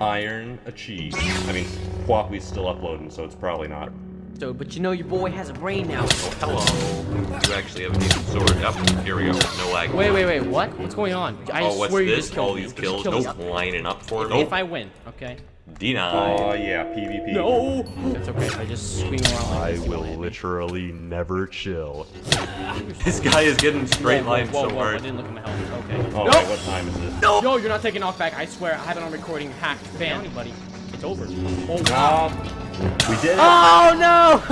iron achieved. I mean, Quappy's still uploading, so it's probably not. So, but you know your boy has a brain now. Oh, hello. You actually have a decent sword. Yep, here we go. No lag. Wait, wait, wait, what? What's going on? I oh, what's swear you this? just All me. these You just kills? killed Nope, lining up for it. If I win, okay? Denied. Oh yeah, PvP. No! That's okay, I just swing around like I this. will literally never chill. This guy is getting straight Whoa, line whoa, so whoa, whoa, I didn't look at my health. Okay. Oh no! wait, what time is this? No! Yo, you're not taking off back. I swear, I have it on recording. Hacked. Ban anybody. It's over. Oh, wow. Um, we did it. Oh, no!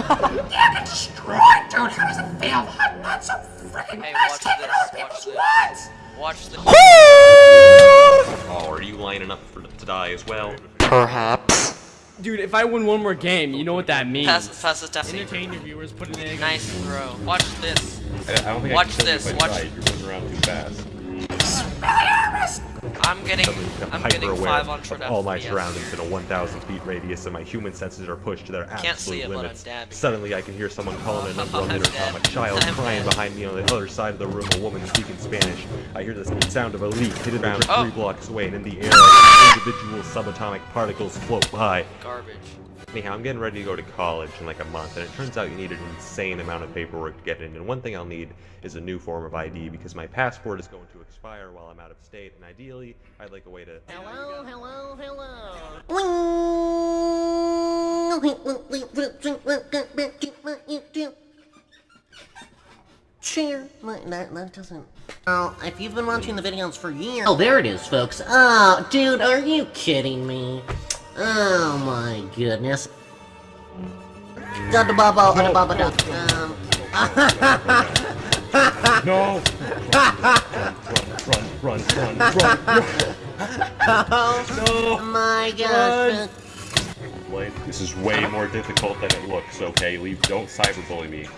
yeah, but destroyed, dude. How does it feel? I'm not so freaking Hey, watch this. Watch this. Watch this. Oh, are you lining up for to die as well? Dude, if I win one more game, you know what that means. Pass, pass this, Dusty. Entertain your viewers, put an egg. Nice throw. Watch this. I, I don't think I Watch can this, watch- try. You're moving around too fast. I'm getting, I'm getting hyper-aware five on of all my FPS. surroundings in a 1,000 feet radius, and my human senses are pushed to their Can't see absolute it, but I'm limits. dabbing. Suddenly, I can hear someone calling a number on the I'm intercom. A child I'm crying dead. behind me on the other side of the room. A woman speaking Spanish. I hear the sound of a leak hitting the ground Oh. three blocks away, and in the air, individual subatomic particles float by. Garbage. Anyhow, I'm getting ready to go to college in like a month, and it turns out you need an insane amount of paperwork to get in. And one thing I'll need is a new form of ID because my passport is going to expire while I'm out of state, and ideally, I'd like a way to. Hello, hello, hello. Share. That, that, that doesn't. Oh, if you've been watching the videos for years. Oh, there it is, folks. Oh, dude, are you kidding me? Oh my goodness. Dada baba, dada baba, da. Um. No! Run, run, run, run. Oh my gosh. Like, this is way more difficult than it looks, okay? Leave, don't cyberbully me.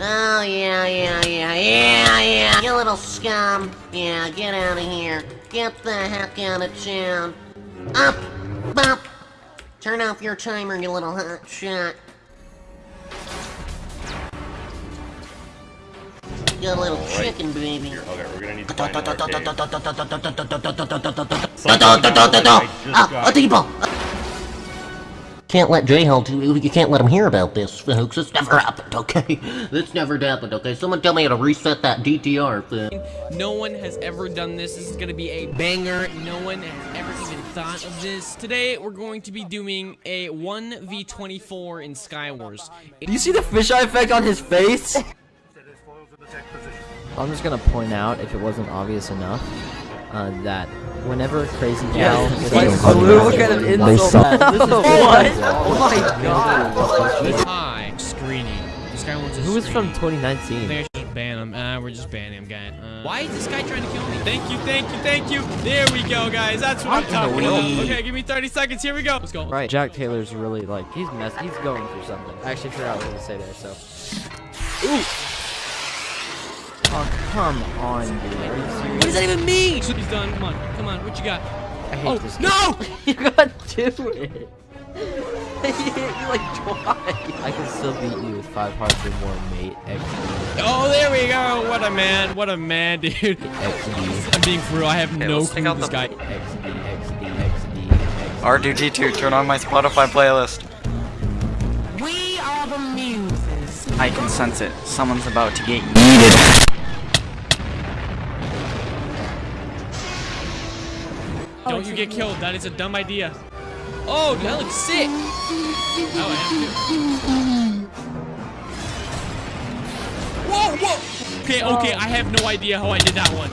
Oh, yeah, yeah, yeah, yeah, yeah. You little scum. Yeah, get out of here. Get the heck out of town. Up! Up! Turn off your timer, you little hot shot. You little Alright. chicken baby. Here, okay, we're gonna need to find another cave. Ah, a depot! Can't let J-Hole, you can't let him hear about this, folks. It's never happened, okay? This never happened, okay? Someone tell me how to reset that DTR thing. No one has ever done this. This is gonna be a banger. No one has ever even thought of this. Today, we're going to be doing a 1v24 in Skywars. Do you see the fisheye effect on his face? I'm just gonna point out, if it wasn't obvious enough, uh, that whenever Crazy Gal Yeah, is like, in oh, public, what kind of insult that- this is what? Oh my god! Hi, screening. This guy wants a Who was from 2019? I think I should just ban him. Uh, we're just banning him, guy. Uh, why is this guy trying to kill me? Thank you, thank you, thank you. There we go, guys. That's what I'm talking about. Okay, give me 30 seconds. Here we go. Let's go. Right, Jack Taylor's really like he's mess. He's going through something. I actually forgot what to say there. So. Ooh. Oh come on, dude. Are you serious? What does that even mean? He's done. Come on, come on. What you got? I hate Oh, this. no! you got to it. you like twice. I can still beat you with five hearts or more, mate. XD. Oh, there we go. What a man. What a man, dude. XD. I'm being for real. I have no clue take out this the- guy. XD. XD. XD. XD. R2G2, turn on my Spotify playlist. We are the muses. I can sense it. Someone's about to get yeeted. Don't you get killed. That is a dumb idea. Oh, that looks sick. Oh, I am too. Whoa, whoa. Okay, okay. I have no idea how I did that one.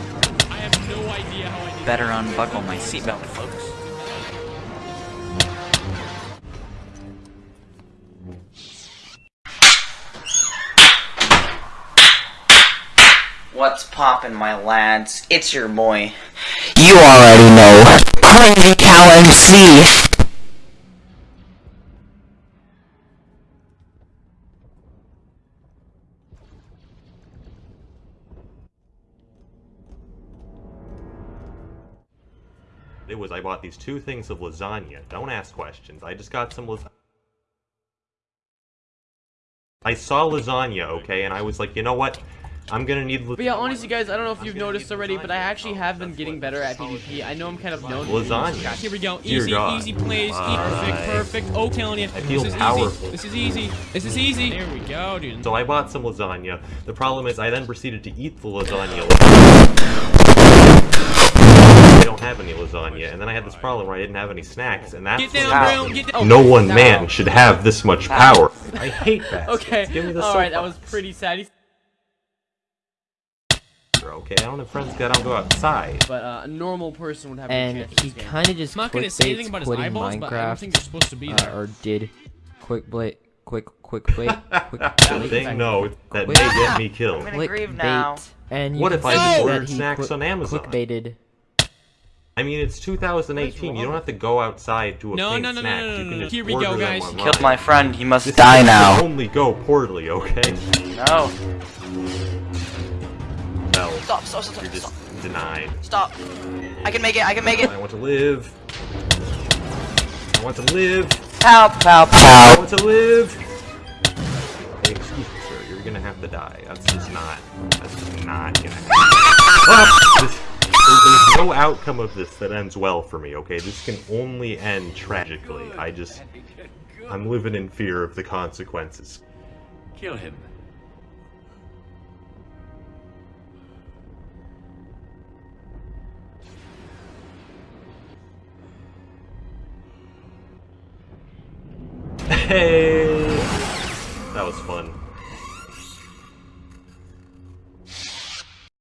I have no idea how I did Better unbuckle my seatbelt, folks. What's poppin', my lads? It's your boy. You already know. Crazy Cow MC. It was I bought these two things of lasagna. Don't ask questions. I just got some lasagna. I saw lasagna, okay, and I was like, you know what? I'm gonna need. But yeah, honestly, guys, I don't know if you've noticed already, but I actually have been getting better at PvP. I know I'm kind of known. Lasagna. Here we go. Easy, easy plays. Perfect, perfect. Oh, telling you. I feel this is powerful. easy. This is easy. This is easy. There we go, dude. So I bought some lasagna. The problem is I then proceeded to eat the lasagna. I don't have any lasagna, and then I had this problem where I didn't have any snacks, and that's Get what down, happened. bro. Get down. No one Ow. man should have this much power. I hate that. Okay. Give me the All right, that was pretty sad. Okay, I don't have friends that don't go outside. But uh, a normal person would have. And a he kind of just I'm not gonna say anything about his quitting eyeballs, but I don't think they're supposed to be uh, there. or did quick blade, quick, quick bait, quick The bait, thing, no, that may Quick- get me killed. I'm gonna grieve now. and What if I see just ordered snacks quick- on Amazon? Clickbaited. I mean, it's 2018. You don't have to go outside to No, obtain no, no, no, snacks. no, you no, can no. Here we go, guys. online. Killed my friend, he must This die now. only go poorly, okay? No. Well, Stop, stop, stop, you're stop. just denied. Stop. I can make it, I can make it. I want to live. I want to live. Help, help, I want to live. Hey, excuse me, sir. You're gonna have to die. That's just not. That's just not gonna happen. This- there's no outcome of this that ends well for me. Okay, this can only end tragically. I just. I'm living in fear of the consequences. Kill him. Hey.